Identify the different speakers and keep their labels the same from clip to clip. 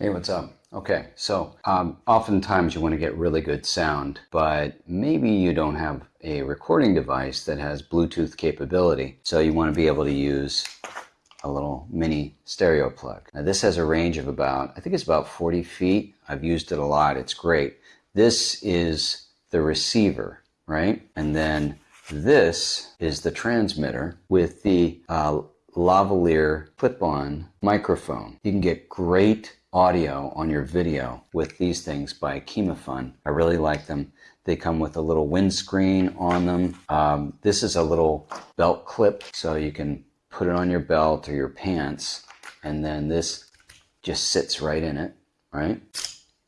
Speaker 1: Hey, what's up? Okay, so um, oftentimes you want to get really good sound, but maybe you don't have a recording device that has Bluetooth capability. So you want to be able to use a little mini stereo plug. Now this has a range of about, I think it's about 40 feet. I've used it a lot. It's great. This is the receiver, right? And then this is the transmitter with the uh, lavalier clip-on microphone. You can get great audio on your video with these things by KimaFun. I really like them. They come with a little windscreen on them. Um, this is a little belt clip, so you can put it on your belt or your pants, and then this just sits right in it, right?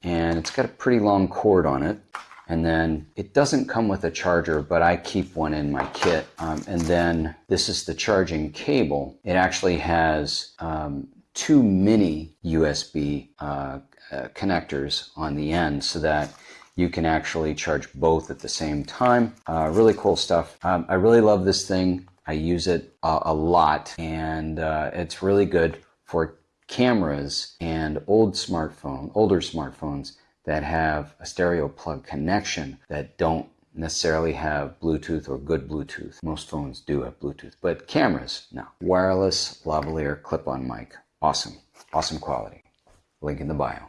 Speaker 1: And it's got a pretty long cord on it. And then it doesn't come with a charger, but I keep one in my kit. Um, and then this is the charging cable. It actually has um, two mini USB uh, uh, connectors on the end so that you can actually charge both at the same time. Uh, really cool stuff. Um, I really love this thing. I use it a, a lot and uh, it's really good for cameras and old smartphone, older smartphones that have a stereo plug connection that don't necessarily have Bluetooth or good Bluetooth. Most phones do have Bluetooth, but cameras, no. Wireless lavalier clip-on mic. Awesome. Awesome quality. Link in the bio.